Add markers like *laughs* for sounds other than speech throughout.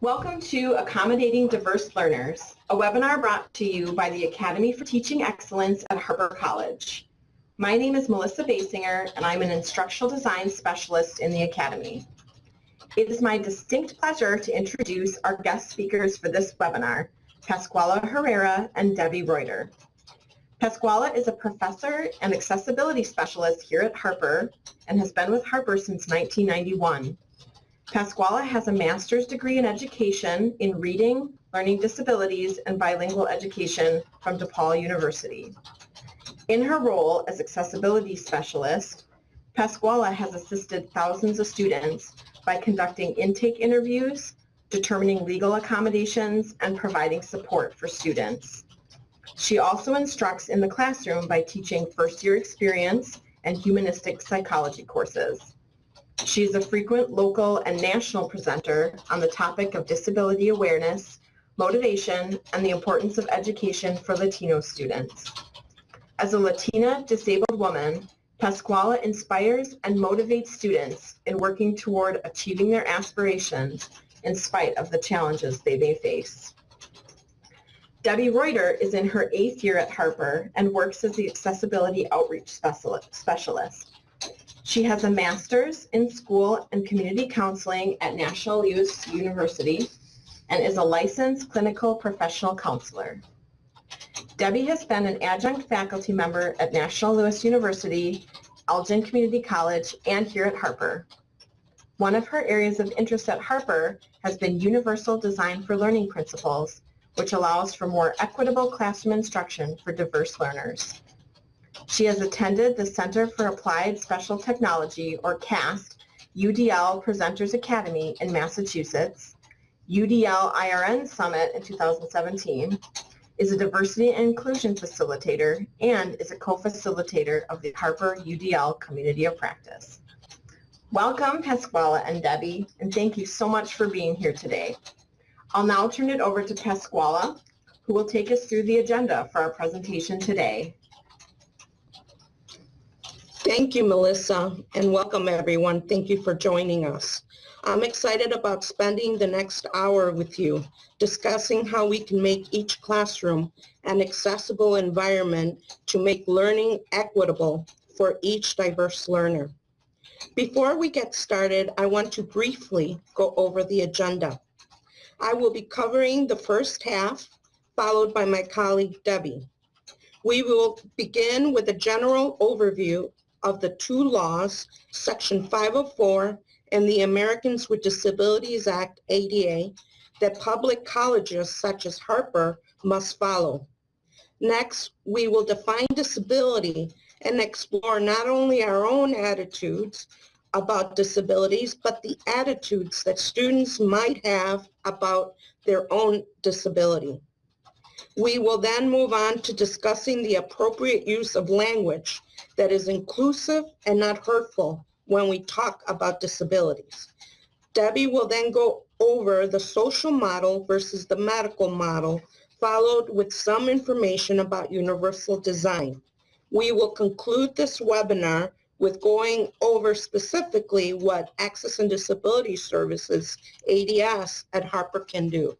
Welcome to Accommodating Diverse Learners, a webinar brought to you by the Academy for Teaching Excellence at Harper College. My name is Melissa Basinger, and I'm an instructional design specialist in the Academy. It is my distinct pleasure to introduce our guest speakers for this webinar, Pascuala Herrera and Debbie Reuter. Pascuala is a professor and accessibility specialist here at Harper and has been with Harper since 1991. Pascuala has a master's degree in education in reading, learning disabilities, and bilingual education from DePaul University. In her role as accessibility specialist, Pascuala has assisted thousands of students by conducting intake interviews, determining legal accommodations, and providing support for students. She also instructs in the classroom by teaching first-year experience and humanistic psychology courses. She is a frequent local and national presenter on the topic of disability awareness, motivation, and the importance of education for Latino students. As a Latina disabled woman, Pascuala inspires and motivates students in working toward achieving their aspirations in spite of the challenges they may face. Debbie Reuter is in her eighth year at Harper and works as the Accessibility Outreach Specialist. She has a master's in school and community counseling at National Louis University and is a licensed clinical professional counselor. Debbie has been an adjunct faculty member at National Louis University, Elgin Community College, and here at Harper. One of her areas of interest at Harper has been Universal Design for Learning Principles, which allows for more equitable classroom instruction for diverse learners. She has attended the Center for Applied Special Technology, or CAST, UDL Presenters Academy in Massachusetts, UDL IRN Summit in 2017, is a diversity and inclusion facilitator, and is a co-facilitator of the Harper UDL Community of Practice. Welcome, Pascuala and Debbie, and thank you so much for being here today. I'll now turn it over to Pascuala, who will take us through the agenda for our presentation today. Thank you, Melissa, and welcome everyone. Thank you for joining us. I'm excited about spending the next hour with you discussing how we can make each classroom an accessible environment to make learning equitable for each diverse learner. Before we get started, I want to briefly go over the agenda. I will be covering the first half, followed by my colleague Debbie. We will begin with a general overview of the two laws, Section 504 and the Americans with Disabilities Act, ADA, that public colleges such as Harper must follow. Next, we will define disability and explore not only our own attitudes, about disabilities, but the attitudes that students might have about their own disability. We will then move on to discussing the appropriate use of language that is inclusive and not hurtful when we talk about disabilities. Debbie will then go over the social model versus the medical model, followed with some information about universal design. We will conclude this webinar with going over specifically what Access and Disability Services, ADS, at Harper can do.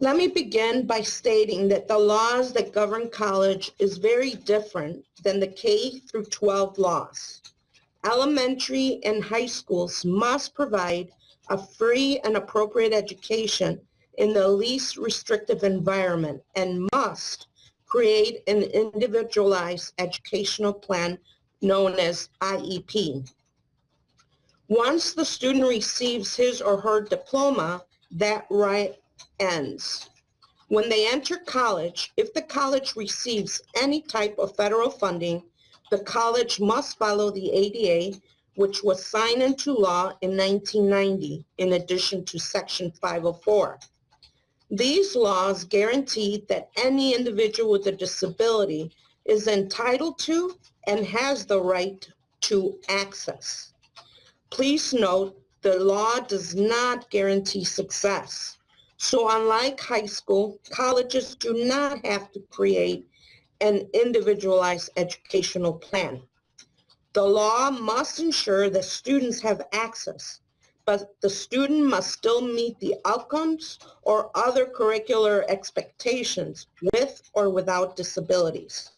Let me begin by stating that the laws that govern college is very different than the K through 12 laws. Elementary and high schools must provide a free and appropriate education in the least restrictive environment and must create an individualized educational plan known as IEP. Once the student receives his or her diploma, that right ends. When they enter college, if the college receives any type of federal funding, the college must follow the ADA, which was signed into law in 1990, in addition to Section 504. These laws guarantee that any individual with a disability is entitled to and has the right to access. Please note the law does not guarantee success. So unlike high school, colleges do not have to create an individualized educational plan. The law must ensure that students have access but the student must still meet the outcomes or other curricular expectations with or without disabilities.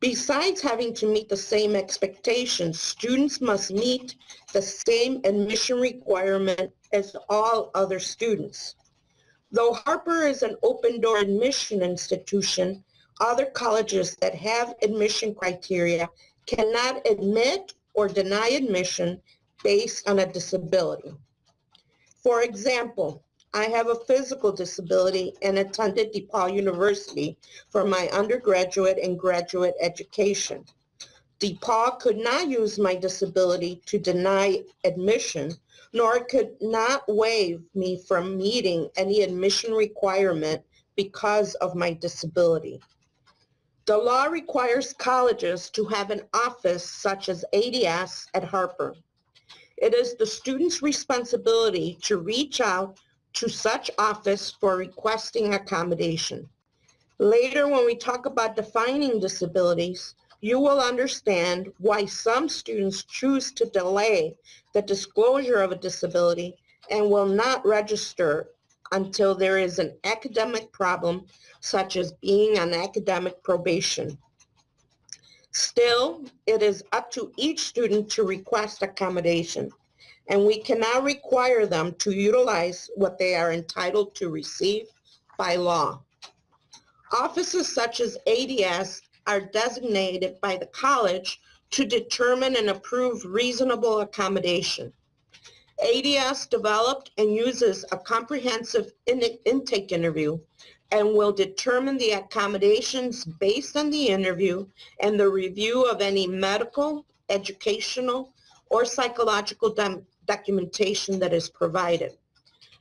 Besides having to meet the same expectations, students must meet the same admission requirement as all other students. Though Harper is an open door admission institution, other colleges that have admission criteria cannot admit or deny admission based on a disability. For example, I have a physical disability and attended DePaul University for my undergraduate and graduate education. DePaul could not use my disability to deny admission, nor could not waive me from meeting any admission requirement because of my disability. The law requires colleges to have an office such as ADS at Harper. It is the student's responsibility to reach out to such office for requesting accommodation. Later, when we talk about defining disabilities, you will understand why some students choose to delay the disclosure of a disability and will not register until there is an academic problem such as being on academic probation. Still, it is up to each student to request accommodation and we cannot require them to utilize what they are entitled to receive by law. Offices such as ADS are designated by the college to determine and approve reasonable accommodation. ADS developed and uses a comprehensive in intake interview and will determine the accommodations based on the interview and the review of any medical, educational, or psychological documentation that is provided.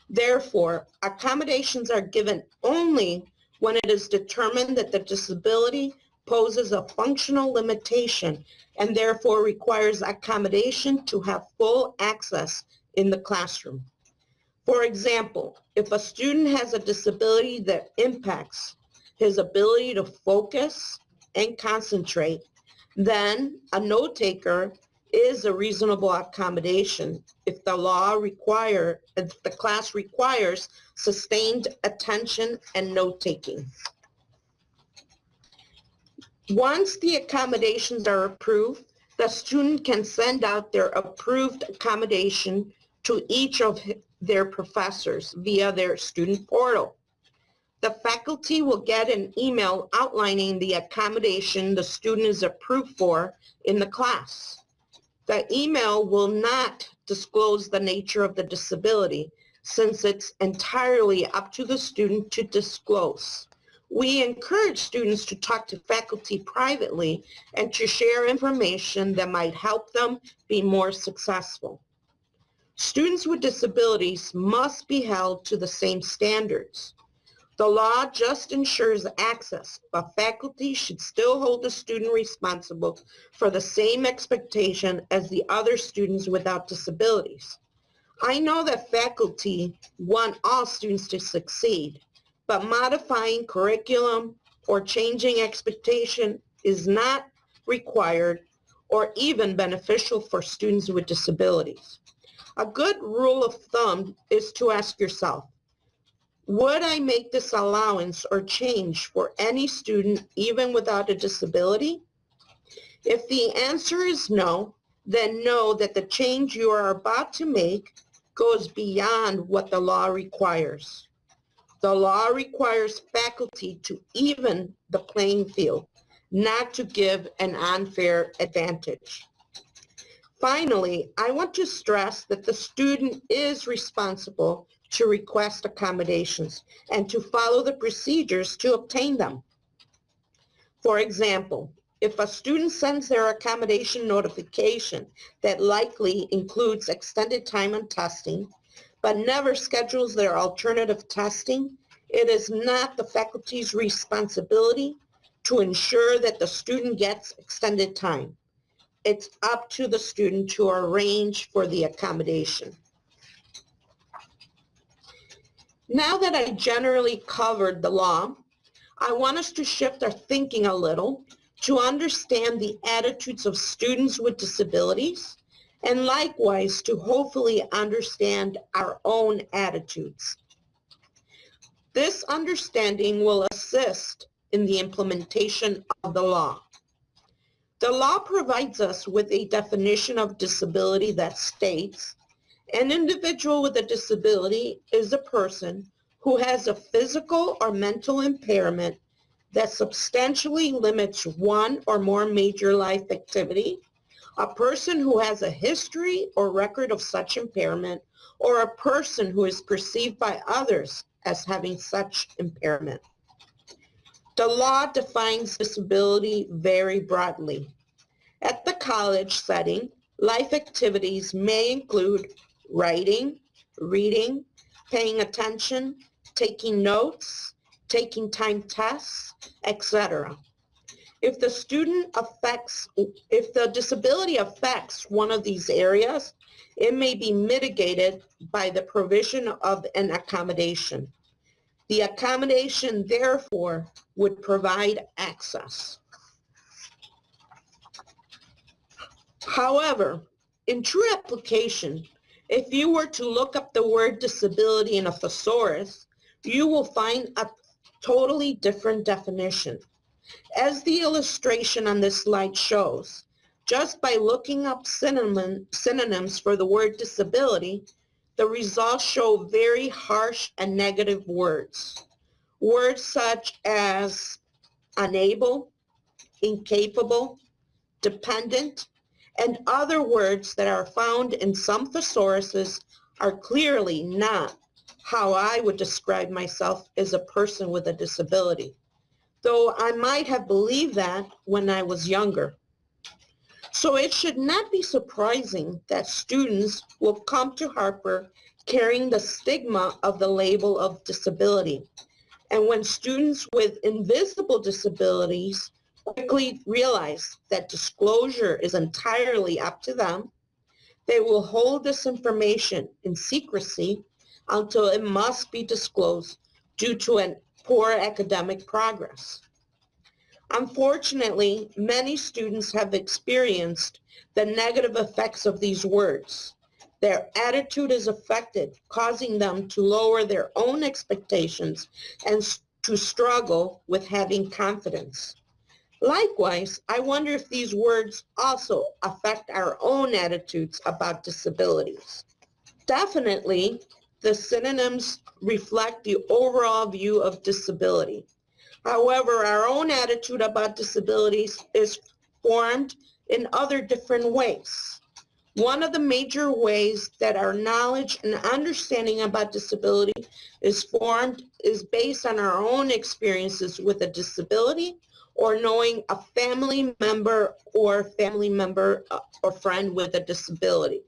Therefore, accommodations are given only when it is determined that the disability poses a functional limitation and therefore requires accommodation to have full access in the classroom. For example, if a student has a disability that impacts his ability to focus and concentrate, then a note taker is a reasonable accommodation if the law require, if the class requires sustained attention and note-taking. Once the accommodations are approved, the student can send out their approved accommodation to each of their professors via their student portal. The faculty will get an email outlining the accommodation the student is approved for in the class. The email will not disclose the nature of the disability since it's entirely up to the student to disclose. We encourage students to talk to faculty privately and to share information that might help them be more successful. Students with disabilities must be held to the same standards. The law just ensures access, but faculty should still hold the student responsible for the same expectation as the other students without disabilities. I know that faculty want all students to succeed, but modifying curriculum or changing expectation is not required or even beneficial for students with disabilities. A good rule of thumb is to ask yourself, would I make this allowance or change for any student even without a disability? If the answer is no, then know that the change you are about to make goes beyond what the law requires. The law requires faculty to even the playing field, not to give an unfair advantage. Finally, I want to stress that the student is responsible to request accommodations and to follow the procedures to obtain them. For example, if a student sends their accommodation notification that likely includes extended time on testing, but never schedules their alternative testing, it is not the faculty's responsibility to ensure that the student gets extended time. It's up to the student to arrange for the accommodation. Now that I generally covered the law, I want us to shift our thinking a little to understand the attitudes of students with disabilities and likewise to hopefully understand our own attitudes. This understanding will assist in the implementation of the law. The law provides us with a definition of disability that states, an individual with a disability is a person who has a physical or mental impairment that substantially limits one or more major life activity, a person who has a history or record of such impairment, or a person who is perceived by others as having such impairment. The law defines disability very broadly. At the college setting, life activities may include writing, reading, paying attention, taking notes, taking time tests, etc. If the student affects, if the disability affects one of these areas, it may be mitigated by the provision of an accommodation. The accommodation, therefore, would provide access. However, in true application, if you were to look up the word disability in a thesaurus, you will find a totally different definition. As the illustration on this slide shows, just by looking up synonym, synonyms for the word disability, the results show very harsh and negative words. Words such as unable, incapable, dependent, and other words that are found in some thesauruses are clearly not how I would describe myself as a person with a disability though I might have believed that when I was younger. So it should not be surprising that students will come to Harper carrying the stigma of the label of disability. And when students with invisible disabilities quickly realize that disclosure is entirely up to them, they will hold this information in secrecy until it must be disclosed due to an poor academic progress. Unfortunately, many students have experienced the negative effects of these words. Their attitude is affected, causing them to lower their own expectations and to struggle with having confidence. Likewise, I wonder if these words also affect our own attitudes about disabilities. Definitely, the synonyms reflect the overall view of disability. However, our own attitude about disabilities is formed in other different ways. One of the major ways that our knowledge and understanding about disability is formed is based on our own experiences with a disability or knowing a family member or family member uh, or friend with a disability.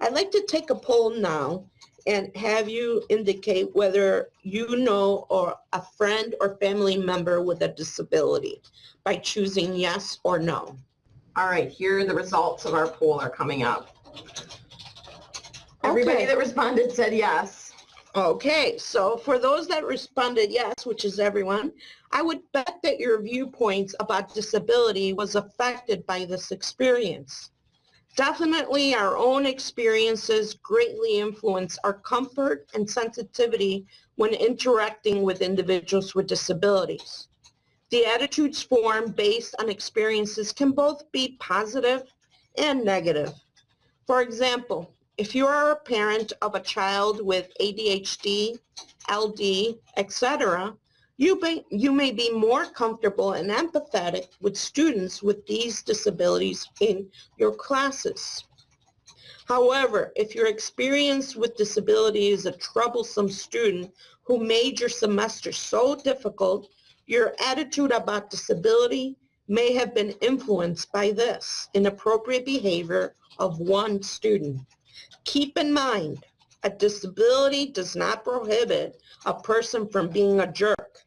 I'd like to take a poll now and have you indicate whether you know or a friend or family member with a disability by choosing yes or no. All right, here are the results of our poll are coming up. Everybody Okay. that responded said yes. Okay, so for those that responded yes, which is everyone, I would bet that your viewpoints about disability was affected by this experience. Definitely our own experiences greatly influence our comfort and sensitivity when interacting with individuals with disabilities. The attitudes formed based on experiences can both be positive and negative. For example, if you are a parent of a child with ADHD, LD, etc., you may, you may be more comfortable and empathetic with students with these disabilities in your classes. However, if your experience with disability is a troublesome student who made your semester so difficult, your attitude about disability may have been influenced by this inappropriate behavior of one student. Keep in mind, a disability does not prohibit a person from being a jerk.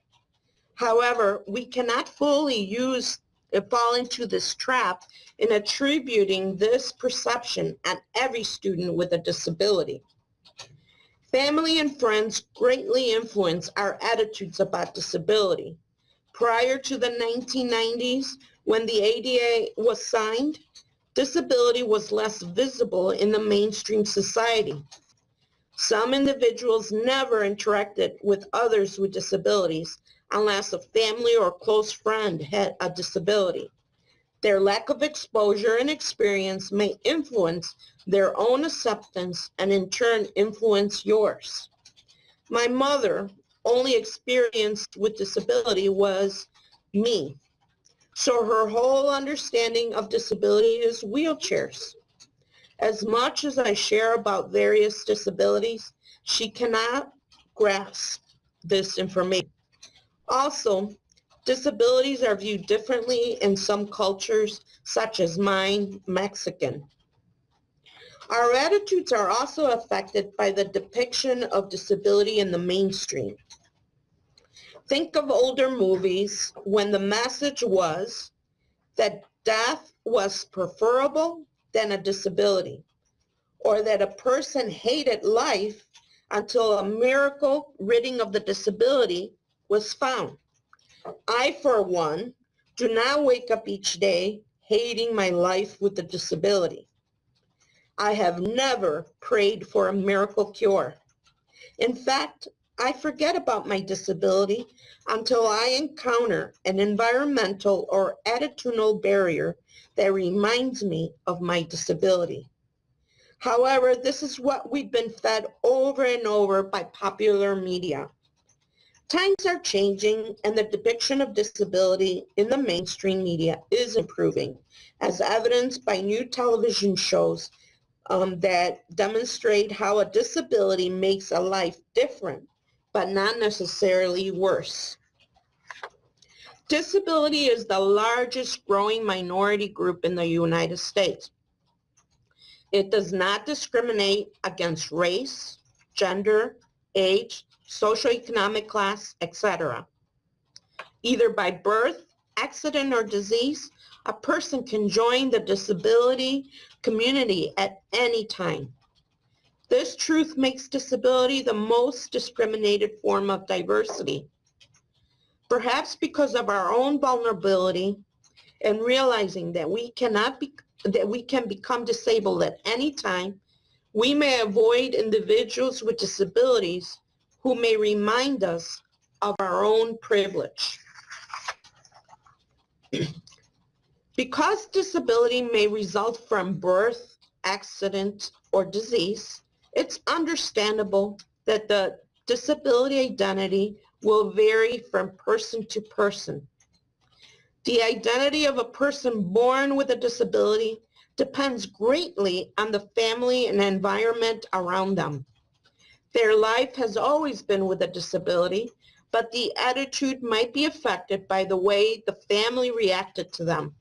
However, we cannot fully use fall into this trap in attributing this perception at every student with a disability. Family and friends greatly influence our attitudes about disability. Prior to the 1990s, when the ADA was signed, disability was less visible in the mainstream society. Some individuals never interacted with others with disabilities unless a family or close friend had a disability. Their lack of exposure and experience may influence their own acceptance and in turn influence yours. My mother only experienced with disability was me. So her whole understanding of disability is wheelchairs. As much as I share about various disabilities, she cannot grasp this information. Also, disabilities are viewed differently in some cultures, such as mine, Mexican. Our attitudes are also affected by the depiction of disability in the mainstream. Think of older movies when the message was that death was preferable than a disability, or that a person hated life until a miracle ridding of the disability was found. I, for one, do not wake up each day hating my life with a disability. I have never prayed for a miracle cure. In fact, I forget about my disability until I encounter an environmental or attitudinal barrier that reminds me of my disability. However, this is what we've been fed over and over by popular media. Times are changing and the depiction of disability in the mainstream media is improving, as evidenced by new television shows um, that demonstrate how a disability makes a life different but not necessarily worse. Disability is the largest growing minority group in the United States. It does not discriminate against race, gender, age, socioeconomic class, etc. Either by birth, accident, or disease, a person can join the disability community at any time. This truth makes disability the most discriminated form of diversity. Perhaps because of our own vulnerability and realizing that we cannot be that we can become disabled at any time, we may avoid individuals with disabilities who may remind us of our own privilege. *clears throat* because disability may result from birth, accident, or disease, it's understandable that the disability identity will vary from person to person. The identity of a person born with a disability depends greatly on the family and environment around them. Their life has always been with a disability, but the attitude might be affected by the way the family reacted to them.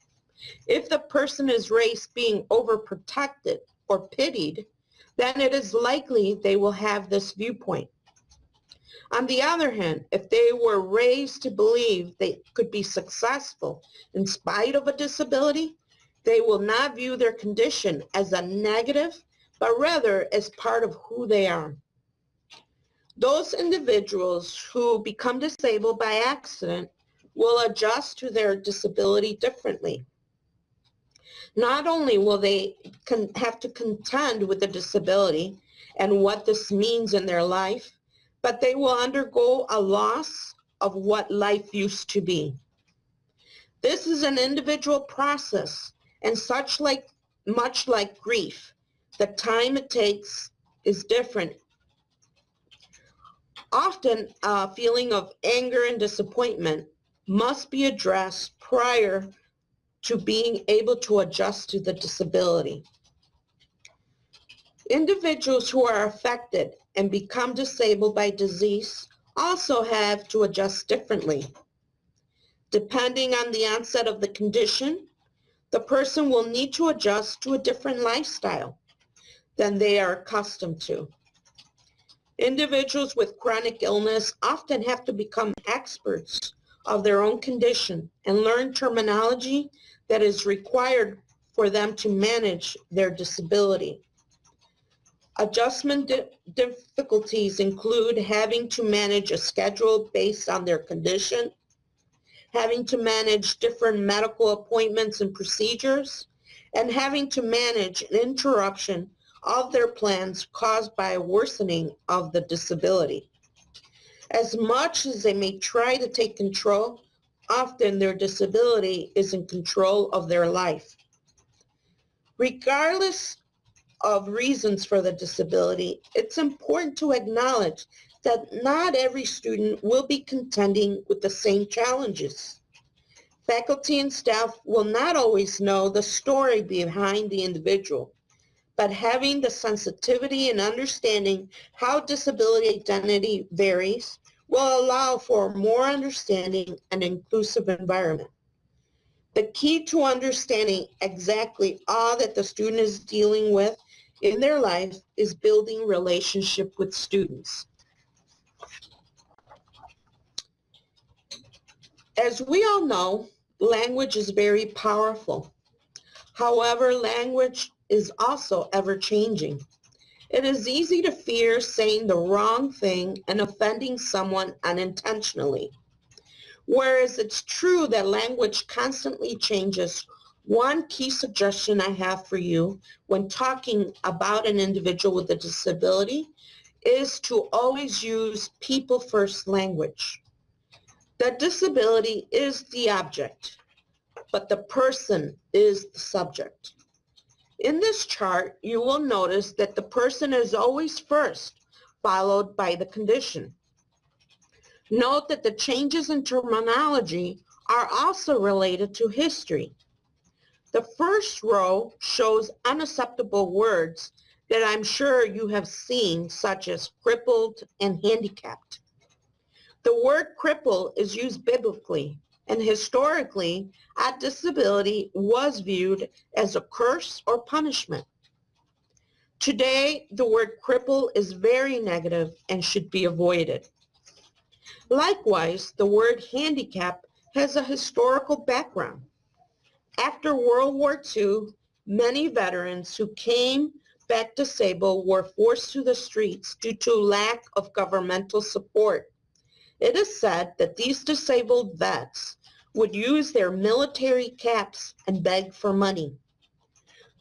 If the person is raised being overprotected or pitied, then it is likely they will have this viewpoint. On the other hand, if they were raised to believe they could be successful in spite of a disability, they will not view their condition as a negative, but rather as part of who they are. Those individuals who become disabled by accident will adjust to their disability differently. Not only will they have to contend with the disability and what this means in their life, but they will undergo a loss of what life used to be. This is an individual process and such like much like grief, the time it takes is different. Often a feeling of anger and disappointment must be addressed prior to being able to adjust to the disability. Individuals who are affected and become disabled by disease also have to adjust differently. Depending on the onset of the condition, the person will need to adjust to a different lifestyle than they are accustomed to. Individuals with chronic illness often have to become experts of their own condition and learn terminology that is required for them to manage their disability. Adjustment di difficulties include having to manage a schedule based on their condition, having to manage different medical appointments and procedures, and having to manage an interruption of their plans caused by a worsening of the disability. As much as they may try to take control, often their disability is in control of their life. Regardless of reasons for the disability, it's important to acknowledge that not every student will be contending with the same challenges. Faculty and staff will not always know the story behind the individual, but having the sensitivity and understanding how disability identity varies will allow for more understanding and inclusive environment. The key to understanding exactly all that the student is dealing with in their life is building relationship with students. As we all know, language is very powerful. However, language is also ever changing. It is easy to fear saying the wrong thing and offending someone unintentionally. Whereas it's true that language constantly changes, one key suggestion I have for you when talking about an individual with a disability is to always use people first language. The disability is the object, but the person is the subject. In this chart, you will notice that the person is always first, followed by the condition. Note that the changes in terminology are also related to history. The first row shows unacceptable words that I'm sure you have seen, such as crippled and handicapped. The word cripple is used biblically, and historically, a disability was viewed as a curse or punishment. Today, the word cripple is very negative and should be avoided. Likewise, the word handicap has a historical background. After World War II, many veterans who came back disabled were forced to the streets due to lack of governmental support. It is said that these disabled vets would use their military caps and beg for money.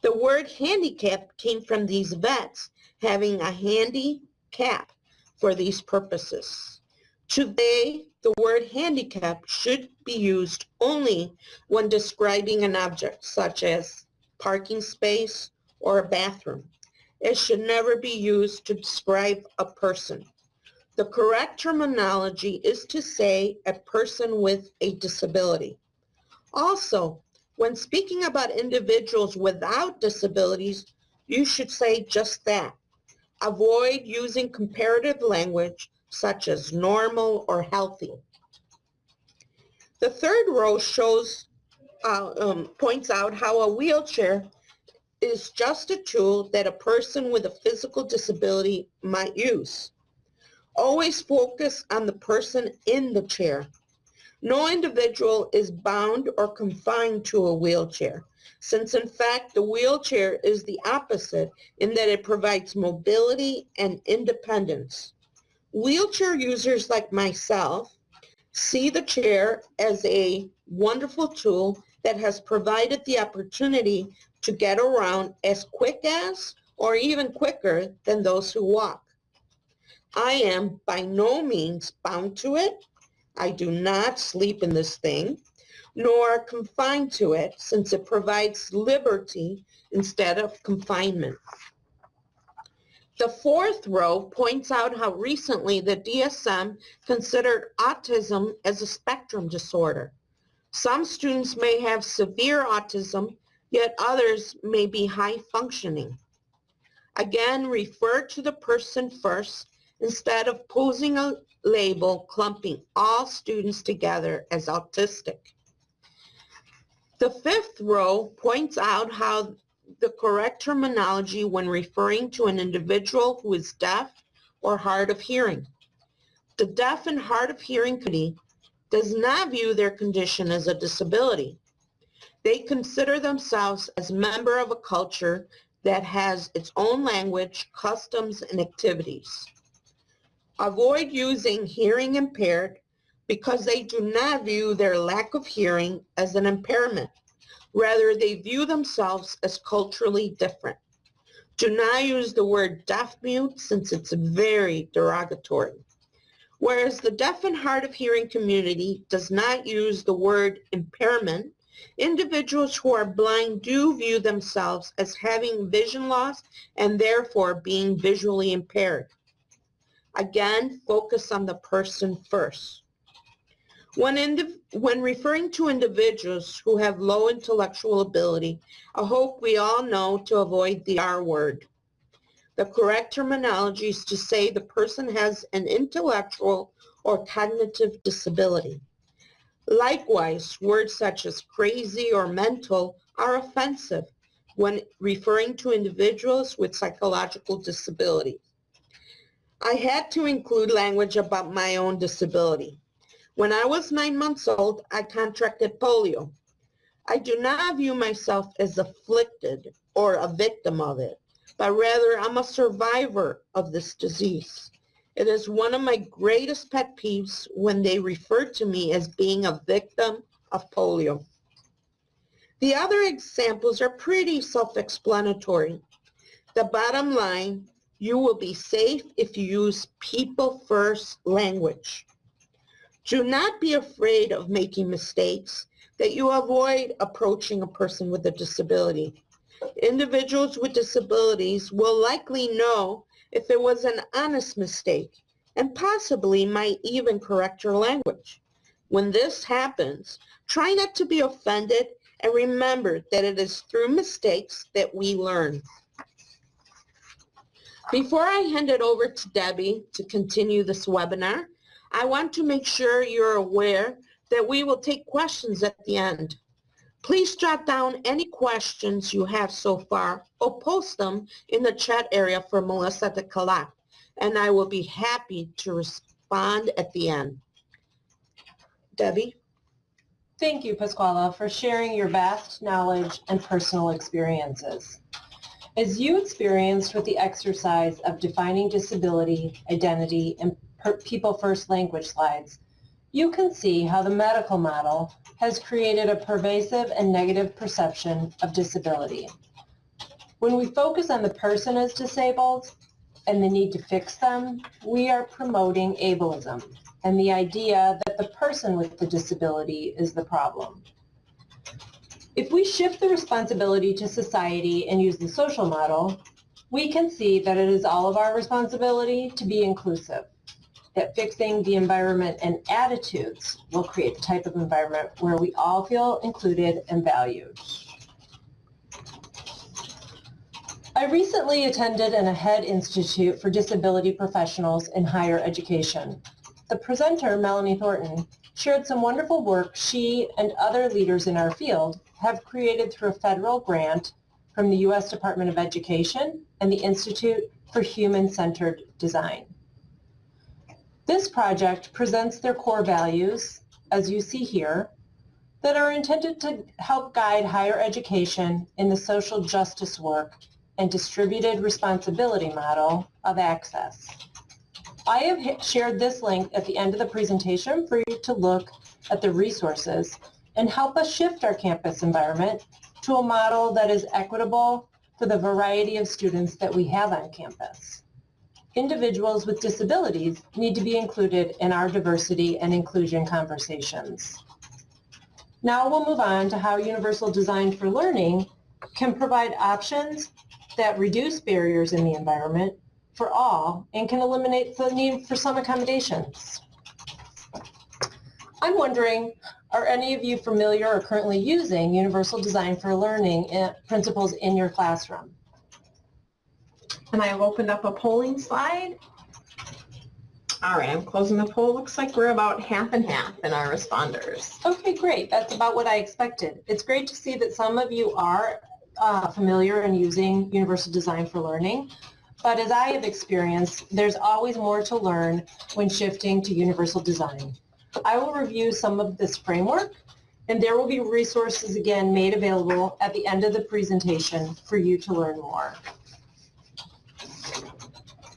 The word handicap came from these vets having a handy cap for these purposes. Today, the word handicap should be used only when describing an object such as parking space or a bathroom. It should never be used to describe a person. The correct terminology is to say a person with a disability. Also, when speaking about individuals without disabilities, you should say just that. Avoid using comparative language such as normal or healthy. The third row shows, uh, um, points out how a wheelchair is just a tool that a person with a physical disability might use. Always focus on the person in the chair. No individual is bound or confined to a wheelchair, since in fact the wheelchair is the opposite in that it provides mobility and independence. Wheelchair users like myself see the chair as a wonderful tool that has provided the opportunity to get around as quick as or even quicker than those who walk. I am by no means bound to it. I do not sleep in this thing, nor confined to it since it provides liberty instead of confinement. The fourth row points out how recently the DSM considered autism as a spectrum disorder. Some students may have severe autism, yet others may be high functioning. Again, refer to the person first instead of posing a label clumping all students together as autistic. The fifth row points out how the correct terminology when referring to an individual who is deaf or hard of hearing. The deaf and hard of hearing committee does not view their condition as a disability. They consider themselves as member of a culture that has its own language, customs, and activities. Avoid using hearing impaired because they do not view their lack of hearing as an impairment. Rather, they view themselves as culturally different. Do not use the word deaf mute since it's very derogatory. Whereas the deaf and hard of hearing community does not use the word impairment, individuals who are blind do view themselves as having vision loss and therefore being visually impaired. Again, focus on the person first. When, when referring to individuals who have low intellectual ability, I hope we all know to avoid the R word. The correct terminology is to say the person has an intellectual or cognitive disability. Likewise, words such as crazy or mental are offensive when referring to individuals with psychological disabilities. I had to include language about my own disability. When I was nine months old, I contracted polio. I do not view myself as afflicted or a victim of it, but rather I'm a survivor of this disease. It is one of my greatest pet peeves when they refer to me as being a victim of polio. The other examples are pretty self-explanatory. The bottom line, you will be safe if you use people first language. Do not be afraid of making mistakes that you avoid approaching a person with a disability. Individuals with disabilities will likely know if it was an honest mistake and possibly might even correct your language. When this happens, try not to be offended and remember that it is through mistakes that we learn. Before I hand it over to Debbie to continue this webinar, I want to make sure you're aware that we will take questions at the end. Please jot down any questions you have so far or post them in the chat area for Melissa to collect, and I will be happy to respond at the end. Debbie? Thank you, Pascuala, for sharing your vast knowledge and personal experiences. As you experienced with the exercise of defining disability, identity, and people first language slides, you can see how the medical model has created a pervasive and negative perception of disability. When we focus on the person as disabled and the need to fix them, we are promoting ableism and the idea that the person with the disability is the problem. If we shift the responsibility to society and use the social model, we can see that it is all of our responsibility to be inclusive, that fixing the environment and attitudes will create the type of environment where we all feel included and valued. I recently attended an AHEAD Institute for Disability Professionals in Higher Education. The presenter, Melanie Thornton, shared some wonderful work she and other leaders in our field have created through a federal grant from the U.S. Department of Education and the Institute for Human-Centered Design. This project presents their core values, as you see here, that are intended to help guide higher education in the social justice work and distributed responsibility model of access. I have shared this link at the end of the presentation for you to look at the resources and help us shift our campus environment to a model that is equitable for the variety of students that we have on campus. Individuals with disabilities need to be included in our diversity and inclusion conversations. Now we'll move on to how Universal Design for Learning can provide options that reduce barriers in the environment for all and can eliminate the need for some accommodations. I'm wondering, are any of you familiar or currently using Universal Design for Learning principles in your classroom? And I have opened up a polling slide. All right, I'm closing the poll. Looks like we're about half and half in our responders. Okay, great. That's about what I expected. It's great to see that some of you are uh, familiar and using Universal Design for Learning. But as I have experienced, there's always more to learn when shifting to Universal Design. I will review some of this framework and there will be resources again made available at the end of the presentation for you to learn more.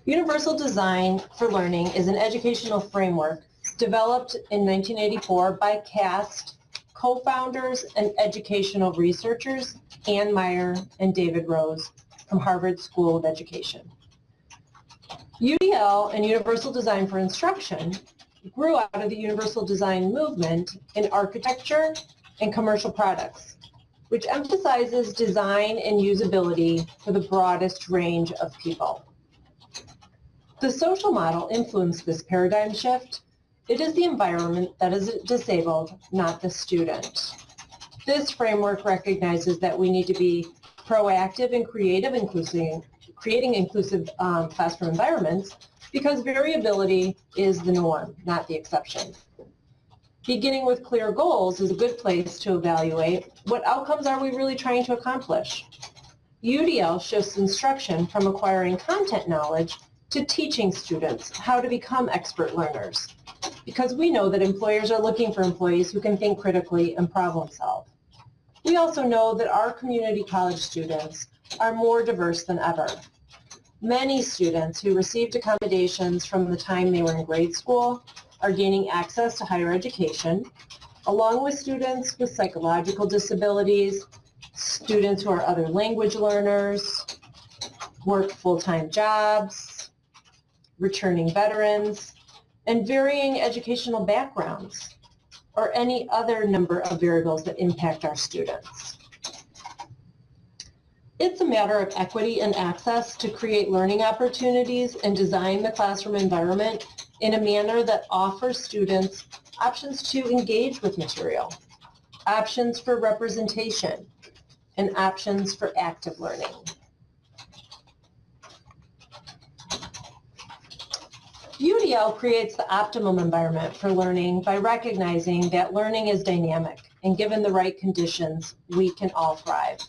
Universal Design for Learning is an educational framework developed in 1984 by CAST, co-founders and educational researchers Anne Meyer and David Rose from Harvard School of Education. UDL and Universal Design for Instruction grew out of the Universal Design movement in architecture and commercial products, which emphasizes design and usability for the broadest range of people. The social model influenced this paradigm shift. It is the environment that is disabled, not the student. This framework recognizes that we need to be proactive and creative, inclusive, creating inclusive um, classroom environments because variability is the norm, not the exception. Beginning with clear goals is a good place to evaluate what outcomes are we really trying to accomplish. UDL shifts instruction from acquiring content knowledge to teaching students how to become expert learners because we know that employers are looking for employees who can think critically and problem solve. We also know that our community college students are more diverse than ever. Many students who received accommodations from the time they were in grade school are gaining access to higher education, along with students with psychological disabilities, students who are other language learners, work full-time jobs, returning veterans, and varying educational backgrounds, or any other number of variables that impact our students. It's a matter of equity and access to create learning opportunities and design the classroom environment in a manner that offers students options to engage with material, options for representation, and options for active learning. UDL creates the optimum environment for learning by recognizing that learning is dynamic and given the right conditions, we can all thrive.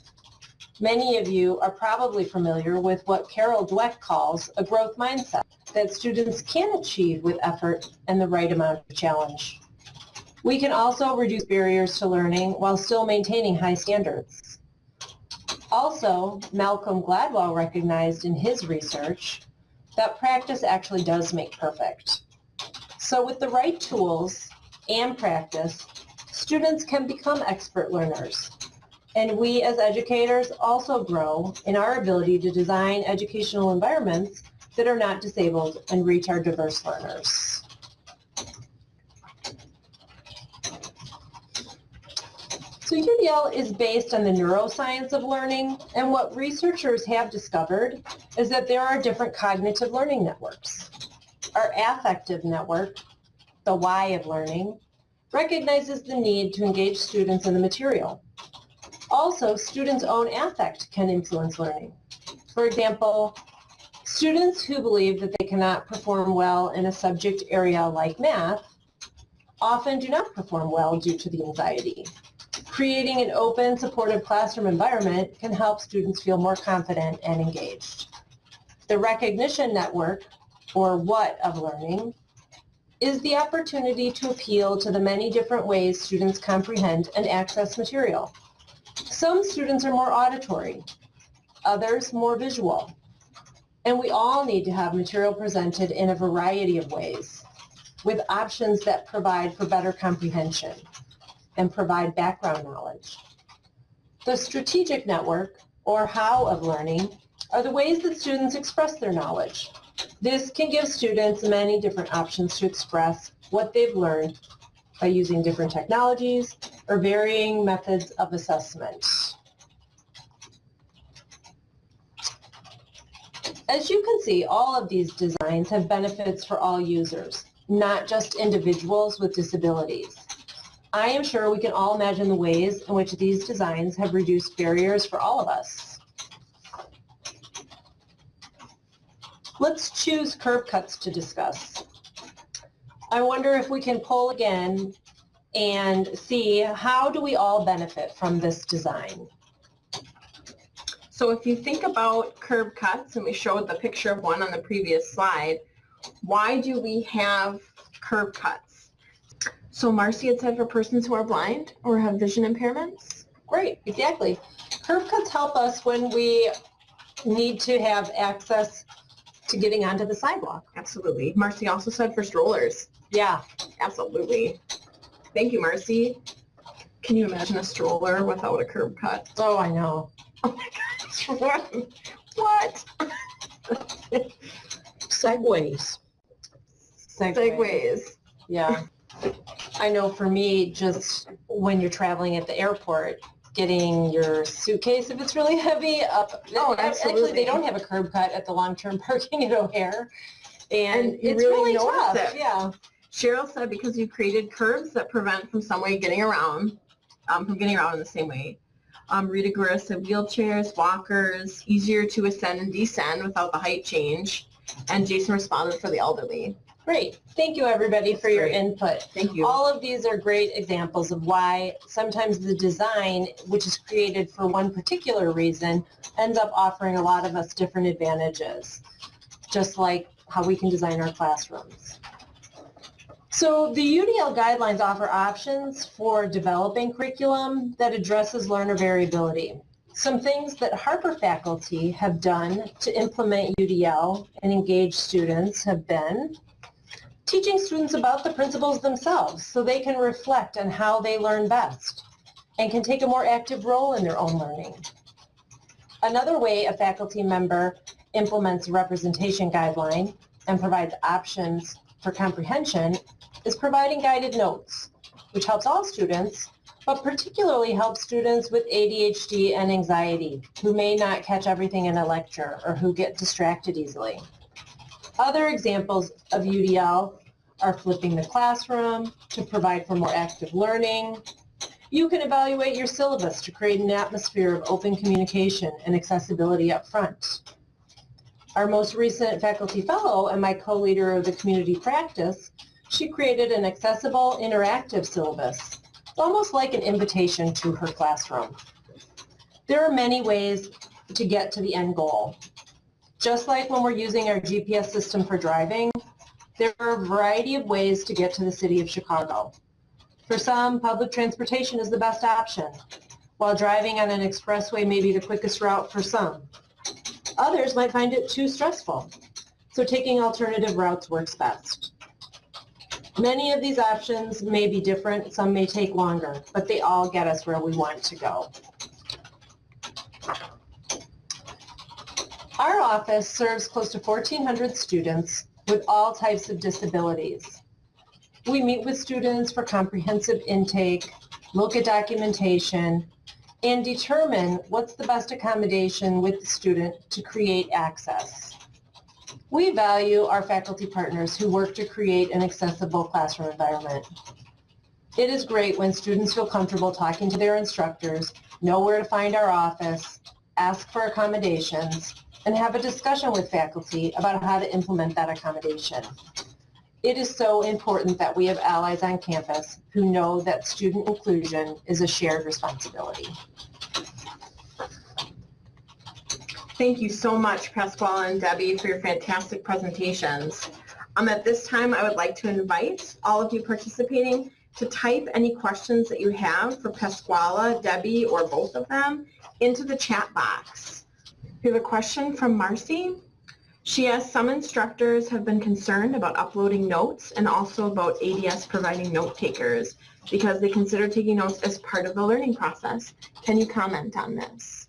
Many of you are probably familiar with what Carol Dweck calls a growth mindset that students can achieve with effort and the right amount of challenge. We can also reduce barriers to learning while still maintaining high standards. Also, Malcolm Gladwell recognized in his research that practice actually does make perfect. So with the right tools and practice, students can become expert learners. And we as educators also grow in our ability to design educational environments that are not disabled and reach our diverse learners. So UDL is based on the neuroscience of learning, and what researchers have discovered is that there are different cognitive learning networks. Our affective network, the why of learning, recognizes the need to engage students in the material. Also, students' own affect can influence learning. For example, students who believe that they cannot perform well in a subject area like math often do not perform well due to the anxiety. Creating an open, supportive classroom environment can help students feel more confident and engaged. The recognition network, or what of learning, is the opportunity to appeal to the many different ways students comprehend and access material. Some students are more auditory, others more visual, and we all need to have material presented in a variety of ways with options that provide for better comprehension and provide background knowledge. The strategic network, or how of learning, are the ways that students express their knowledge. This can give students many different options to express what they've learned by using different technologies or varying methods of assessment. As you can see, all of these designs have benefits for all users, not just individuals with disabilities. I am sure we can all imagine the ways in which these designs have reduced barriers for all of us. Let's choose curb cuts to discuss. I wonder if we can pull again and see how do we all benefit from this design. So if you think about curb cuts, and we showed the picture of one on the previous slide, why do we have curb cuts? So Marcy had said for persons who are blind or have vision impairments? Great, exactly. Curb cuts help us when we need to have access to getting onto the sidewalk. Absolutely. Marcy also said for strollers. Yeah. Absolutely. Thank you, Marcy. Can you imagine a stroller without a curb cut? Oh, I know. *laughs* Oh my gosh, what? What? *laughs* Segways. Segways. Yeah. I know for me, just when you're traveling at the airport, getting your suitcase, if it's really heavy, up. Oh, Actually, absolutely. they don't have a curb cut at the long-term *laughs* parking at O'Hare. And And it's really really tough. it. Yeah. Cheryl said because you created curbs that prevent from some way getting around, um, from getting around in the same way. Um, Rita Guerra said wheelchairs, walkers, easier to ascend and descend without the height change. And Jason responded for the elderly. Great. Thank you, everybody, for your input. Thank you. All of these are great examples of why sometimes the design, which is created for one particular reason, ends up offering a lot of us different advantages, just like how we can design our classrooms. So the UDL guidelines offer options for developing curriculum that addresses learner variability. Some things that Harper faculty have done to implement UDL and engage students have been teaching students about the principles themselves so they can reflect on how they learn best and can take a more active role in their own learning. Another way a faculty member implements a representation guideline and provides options for comprehension is providing guided notes, which helps all students, but particularly helps students with ADHD and anxiety who may not catch everything in a lecture or who get distracted easily. Other examples of UDL are flipping the classroom to provide for more active learning. You can evaluate your syllabus to create an atmosphere of open communication and accessibility up front. Our most recent faculty fellow and my co-leader of the community practice, she created an accessible interactive syllabus, almost like an invitation to her classroom. There are many ways to get to the end goal. Just like when we're using our GPS system for driving, there are a variety of ways to get to the city of Chicago. For some, public transportation is the best option, while driving on an expressway may be the quickest route for some. Others might find it too stressful, so taking alternative routes works best. Many of these options may be different, some may take longer, but they all get us where we want to go. Our office serves close to 1,400 students with all types of disabilities. We meet with students for comprehensive intake, look at documentation, and determine what's the best accommodation with the student to create access. We value our faculty partners who work to create an accessible classroom environment. It is great when students feel comfortable talking to their instructors, know where to find our office, ask for accommodations, and have a discussion with faculty about how to implement that accommodation. It is so important that we have allies on campus who know that student inclusion is a shared responsibility. Thank you so much, Pascuala and Debbie, for your fantastic presentations. Um, at this time, I would like to invite all of you participating to type any questions that you have for Pascuala, Debbie, or both of them into the chat box. We have a question from Marcy. She asks, some instructors have been concerned about uploading notes and also about ADS providing note takers because they consider taking notes as part of the learning process. Can you comment on this?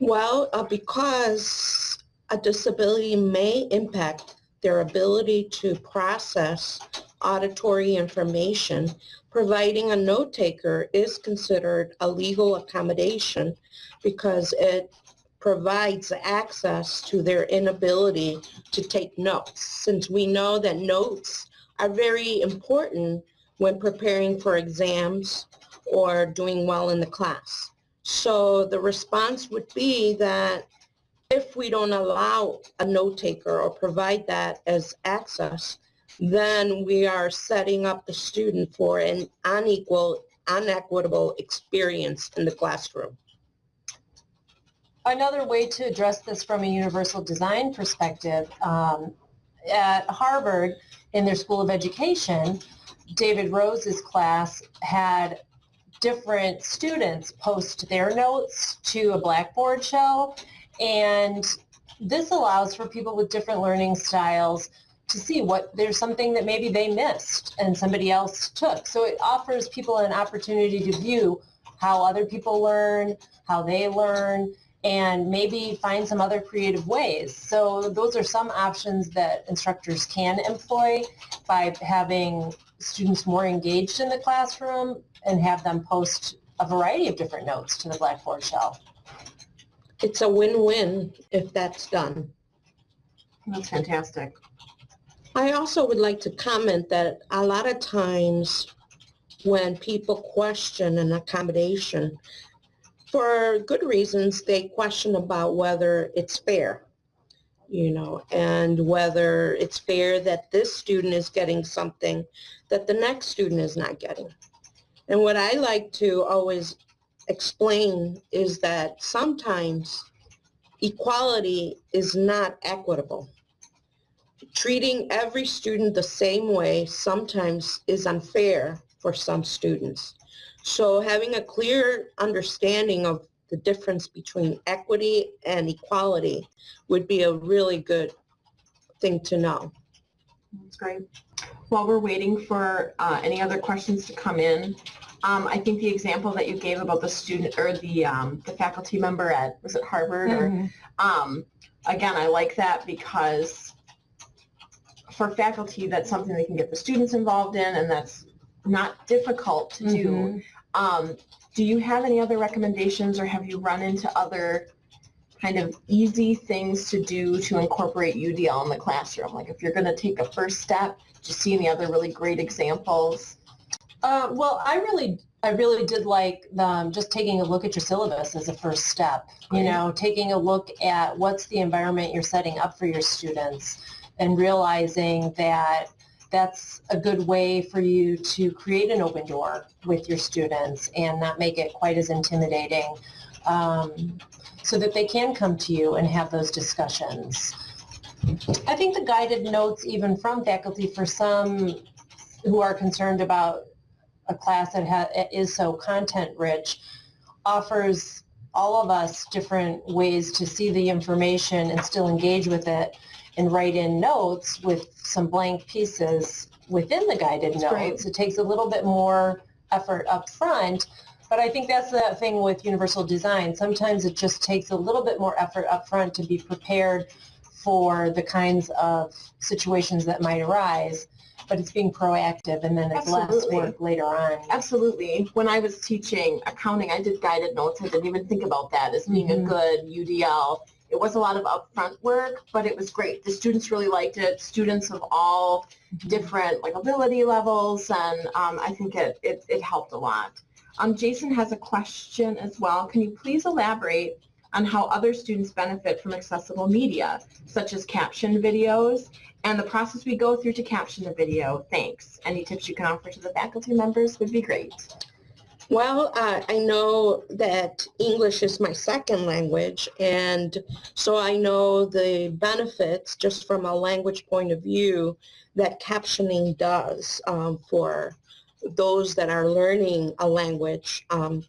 Well, uh, because a disability may impact their ability to process auditory information, providing a note taker is considered a legal accommodation because it provides access to their inability to take notes. Since we know that notes are very important when preparing for exams or doing well in the class. So the response would be that if we don't allow a note taker or provide that as access, then we are setting up the student for an unequal, unequitable experience in the classroom. Another way to address this from a universal design perspective, um, at Harvard, in their School of Education, David Rose's class had different students post their notes to a Blackboard shell, and this allows for people with different learning styles to see what there's something that maybe they missed and somebody else took. So it offers people an opportunity to view how other people learn, how they learn, and maybe find some other creative ways. So those are some options that instructors can employ by having students more engaged in the classroom and have them post a variety of different notes to the Blackboard shelf. It's a win-win if that's done. That's fantastic. I also would like to comment that a lot of times when people question an accommodation, for good reasons, they question about whether it's fair, you know, and whether it's fair that this student is getting something that the next student is not getting. And what I like to always explain is that sometimes equality is not equitable. Treating every student the same way sometimes is unfair for some students. So having a clear understanding of the difference between equity and equality would be a really good thing to know. That's great. While we're waiting for uh, any other questions to come in, um, I think the example that you gave about the student or the um, the faculty member at was it Harvard or um, again I like that because for faculty that's something they can get the students involved in and that's not difficult to do. Um, do you have any other recommendations or have you run into other kind of easy things to do to incorporate UDL in the classroom? Like if you're going to take a first step, do you see any other really great examples? Uh, well, I really, I really did like um, just taking a look at your syllabus as a first step. You know, taking a look at what's the environment you're setting up for your students, and realizing that that's a good way for you to create an open door with your students and not make it quite as intimidating, um, so that they can come to you and have those discussions. I think the guided notes, even from faculty, for some who are concerned about a class that ha- is so content rich offers all of us different ways to see the information and still engage with it and write in notes with some blank pieces within the guided That's great. notes. It takes a little bit more effort up front, but I think that's the thing with universal design. Sometimes it just takes a little bit more effort up front to be prepared for the kinds of situations that might arise, but it's being proactive and then it's less work later on. Absolutely. When I was teaching accounting, I did guided notes. I didn't even think about that as being Mhm. a good UDL. It was a lot of upfront work, but it was great. The students really liked it. Students of all different like ability levels, and um, I think it, it, it helped a lot. Um, Jason has a question as well. Can you please elaborate on how other students benefit from accessible media, such as caption videos, and the process we go through to caption the video? Thanks. Any tips you can offer to the faculty members would be great. Well, uh, I know that English is my second language, and so I know the benefits just from a language point of view that captioning does um, for those that are learning a language. Um,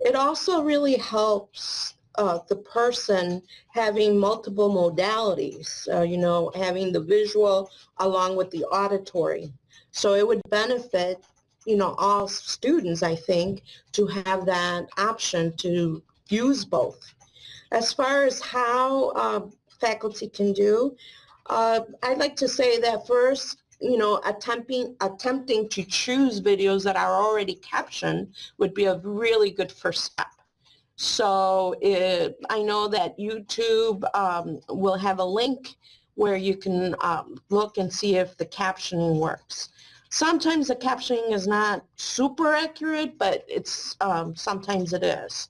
it also really helps uh, the person having multiple modalities, uh, you know, having the visual along with the auditory. So it would benefit you know, all students, I think, to have that option to use both. As far as how uh, faculty can do, uh, I'd like to say that first, you know, attempting, attempting to choose videos that are already captioned would be a really good first step. So it, I know that YouTube um, will have a link where you can um, look and see if the captioning works. Sometimes the captioning is not super accurate, but it's um, sometimes it is.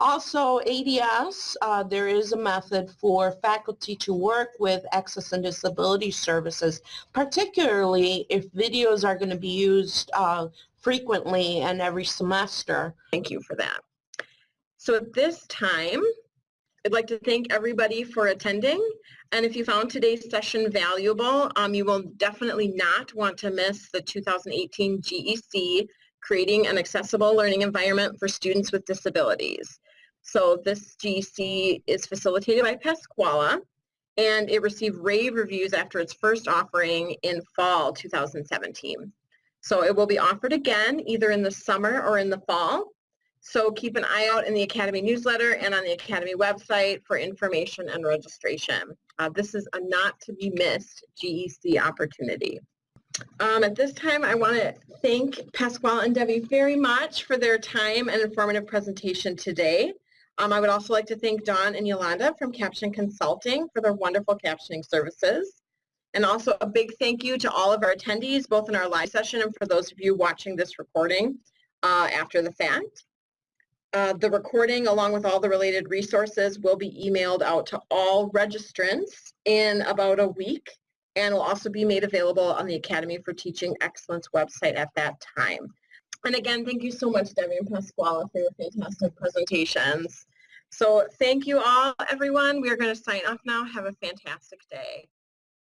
Also, ADS, uh, there is a method for faculty to work with access and disability services, particularly if videos are going to be used uh, frequently and every semester. Thank you for that. So at this time, I'd like to thank everybody for attending. And if you found today's session valuable, um, you will definitely not want to miss the 2018 GEC Creating an Accessible Learning Environment for Students with Disabilities. So this GEC is facilitated by Pascuala. and it received rave reviews after its first offering in fall 2017. So it will be offered again either in the summer or in the fall. So keep an eye out in the Academy newsletter and on the Academy website for information and registration. Uh, this is a not to be missed GEC opportunity. Um, at this time, I want to thank Pascuala and Debbie very much for their time and informative presentation today. Um, I would also like to thank Dawn and Yolanda from Caption Consulting for their wonderful captioning services. And also a big thank you to all of our attendees, both in our live session and for those of you watching this recording uh, after the fact. Uh, the recording, along with all the related resources, will be emailed out to all registrants in about a week and will also be made available on the Academy for Teaching Excellence website at that time. And again, thank you so much, Debbie and Pascuala, for your fantastic presentations. So thank you all, everyone. We are going to sign off now. Have a fantastic day.